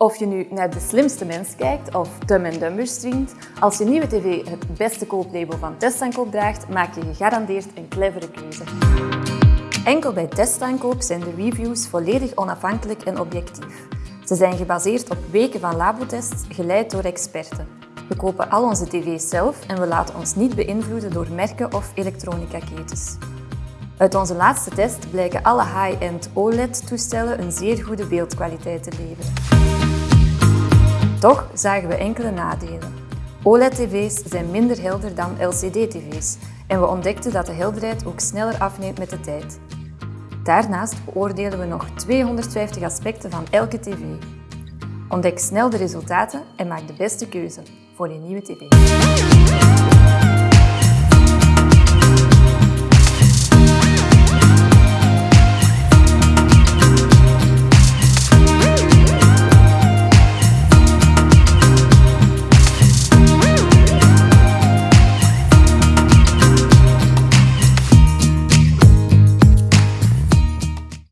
Of je nu naar De Slimste Mens kijkt of Dumb Dumber streamt, als je nieuwe tv het beste kooplabel van testaankoop draagt, maak je gegarandeerd een clevere keuze. Enkel bij testaankoop zijn de reviews volledig onafhankelijk en objectief. Ze zijn gebaseerd op weken van labotests, geleid door experten. We kopen al onze tv's zelf en we laten ons niet beïnvloeden door merken of elektronica-ketens. Uit onze laatste test blijken alle high-end OLED-toestellen een zeer goede beeldkwaliteit te leveren. Toch zagen we enkele nadelen. OLED-tv's zijn minder helder dan LCD-tv's en we ontdekten dat de helderheid ook sneller afneemt met de tijd. Daarnaast beoordelen we nog 250 aspecten van elke tv. Ontdek snel de resultaten en maak de beste keuze voor je nieuwe tv.